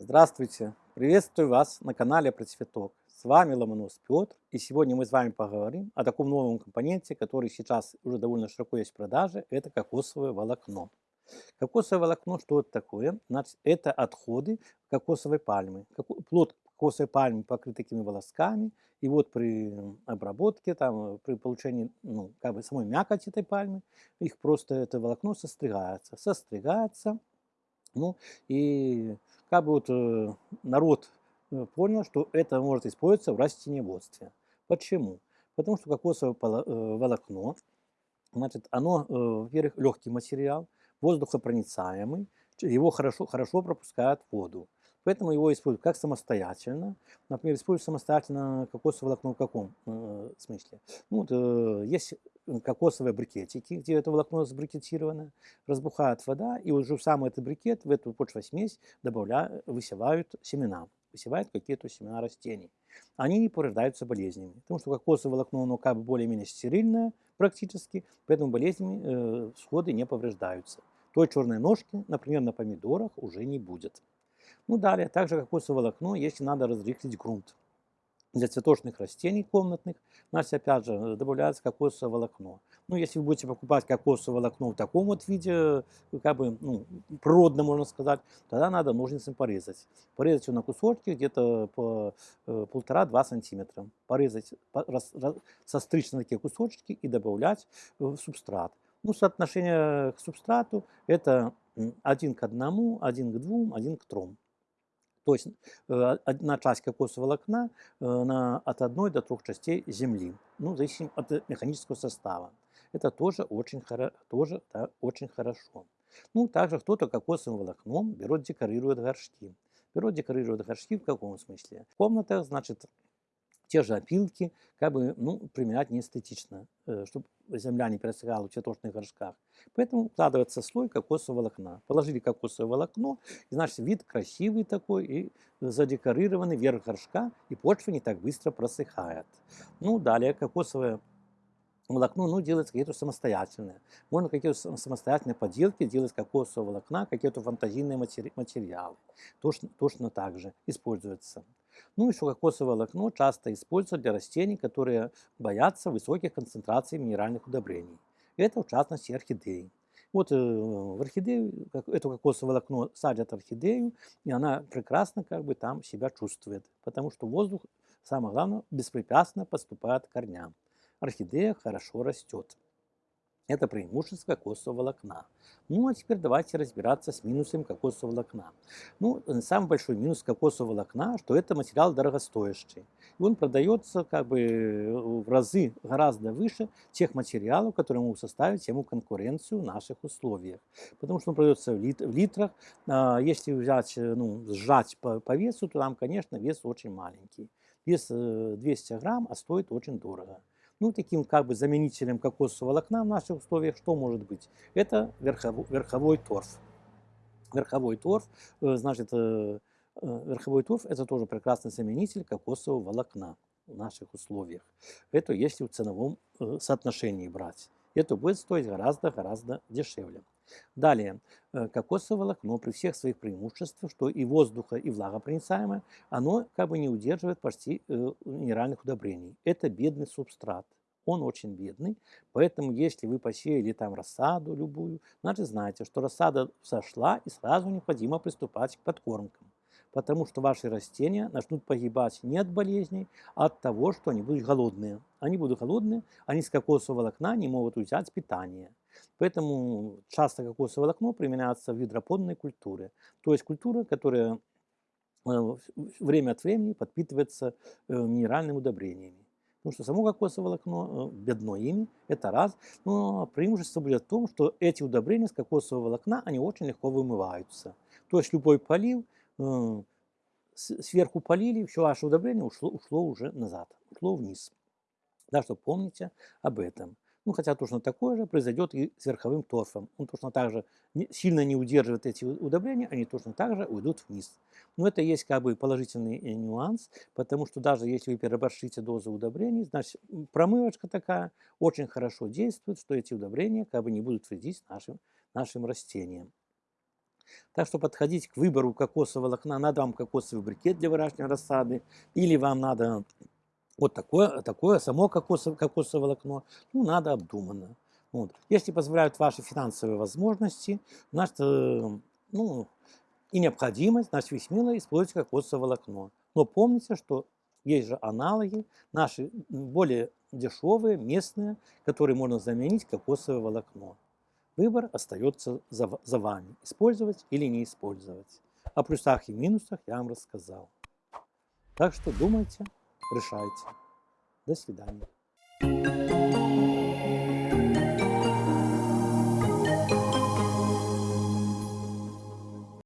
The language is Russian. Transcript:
Здравствуйте! Приветствую вас на канале Про Цветок. С вами Ломонос Петр. И сегодня мы с вами поговорим о таком новом компоненте, который сейчас уже довольно широко есть в продаже. Это кокосовое волокно. Кокосовое волокно, что это такое? Значит, это отходы кокосовой пальмы. Плод кокосовой пальмы покрыт такими волосками. И вот при обработке, там, при получении ну, как бы самой мякоти этой пальмы, их просто это волокно состригается. Состригается. Ну и как бы вот э, народ э, понял, что это может использоваться в растениеводстве. Почему? Потому что кокосовое э, волокно, значит, оно, во-первых, легкий материал, воздухопроницаемый, его хорошо, хорошо пропускает воду. Поэтому его используют как самостоятельно. Например, используют самостоятельно кокосовое волокно в каком э, смысле? Ну, вот, э, есть кокосовые брикетики, где это волокно сбрикетировано, разбухает вода, и уже в самый этот брикет, в эту почвосмесь добавляют, высевают семена, высевают какие-то семена растений. Они не порождаются болезнями, потому что кокосовое волокно, оно как бы более-менее стерильное практически, поэтому болезнями э, всходы не повреждаются. Той черной ножки, например, на помидорах уже не будет. Ну, далее, также кокосовое волокно, если надо разрыхлить грунт. Для цветочных растений комнатных, значит, опять же, добавляется кокосовое волокно. Ну, если вы будете покупать кокосовое волокно в таком вот виде, как бы, ну, природно, можно сказать, тогда надо ножницами порезать. Порезать его на кусочки где-то по э, полтора-два сантиметра. Порезать, рас, рас, состричь на такие кусочки и добавлять в субстрат. Ну, соотношение к субстрату это один к одному, один к двум, один к трем. То есть э, одна часть кокосового волокна э, на, от одной до трех частей земли, ну, зависит от механического состава. Это тоже очень, тоже, да, очень хорошо. Ну, также кто-то кокосовым волокном берет, декорирует горшки. Берет, декорирует горшки в каком смысле? В комнатах, значит, те же опилки, как бы, ну, применять не эстетично, э, чтобы земля не пересыхала в цветочных горшках. Поэтому укладывается слой кокосового волокна. Положили кокосовое волокно, и, значит, вид красивый такой, и задекорированный верх горшка, и почва не так быстро просыхает. Ну, далее кокосовое волокно ну, делается какие-то самостоятельные. Можно какие-то самостоятельные поделки делать кокосового волокна, какие-то фантазийные матери материалы. Точно, точно так же используется. Ну, еще кокосовое волокно часто используют для растений, которые боятся высоких концентраций минеральных удобрений. Это, в частности, орхидеи. Вот э, в орхидею, это кокосовое волокно садят орхидею, и она прекрасно как бы там себя чувствует, потому что воздух, самое главное, беспрепятственно поступает к корням. Орхидея хорошо растет. Это преимущество кокосового волокна. Ну, а теперь давайте разбираться с минусом волокна. Ну, самый большой минус кокосового волокна, что это материал дорогостоящий. И он продается как бы в разы гораздо выше тех материалов, которые могут составить ему конкуренцию в наших условиях. Потому что он продается в, лит в литрах. А, если взять, ну, сжать по, по весу, то там, конечно, вес очень маленький. Вес 200 э, грамм, а стоит очень дорого. Ну, таким как бы заменителем кокосового волокна в наших условиях что может быть? Это верховой, верховой торф. Верховой торф, э, значит, э, э, верховой торф это тоже прекрасный заменитель кокосового волокна в наших условиях. Это если в ценовом соотношении брать. Это будет стоить гораздо-гораздо дешевле. Далее, э, кокосовое волокно при всех своих преимуществах, что и воздуха, и влагопроницаемое, оно как бы не удерживает почти э, минеральных удобрений. Это бедный субстрат. Он очень бедный, поэтому если вы посеяли там рассаду любую, значит знаете, что рассада сошла и сразу необходимо приступать к подкормкам потому что ваши растения начнут погибать не от болезней, а от того, что они будут голодные. Они будут голодные, они с кокосового волокна не могут взять питание. Поэтому часто кокосовое волокно применяется в гидропонной культуре. То есть культура, которая э, время от времени подпитывается э, минеральными удобрениями. Потому что само кокосовое волокно э, бедно ими, это раз. Но преимущество будет в том, что эти удобрения с кокосового волокна, они очень легко вымываются. То есть любой полив, сверху полили, все ваше удобрение ушло, ушло уже назад, ушло вниз. Так что помните об этом. Ну, хотя точно такое же произойдет и с верховым торфом. Он точно так же сильно не удерживает эти удобрения, они точно так же уйдут вниз. Но это есть как бы положительный э, нюанс, потому что даже если вы переборщите дозу удобрений, значит промывочка такая очень хорошо действует, что эти удобрения как бы не будут вредить нашим, нашим растениям. Так что подходить к выбору кокосового волокна, надо вам кокосовый брикет для выращивания рассады, или вам надо вот такое, такое само кокосовое, кокосовое волокно, ну, надо обдуманно. Вот. Если позволяют ваши финансовые возможности, значит, э, ну, и необходимость, значит, вы смело используйте кокосовое волокно. Но помните, что есть же аналоги, наши более дешевые, местные, которые можно заменить кокосовое волокно. Выбор остается за, за вами, использовать или не использовать. О плюсах и минусах я вам рассказал. Так что думайте, решайте. До свидания.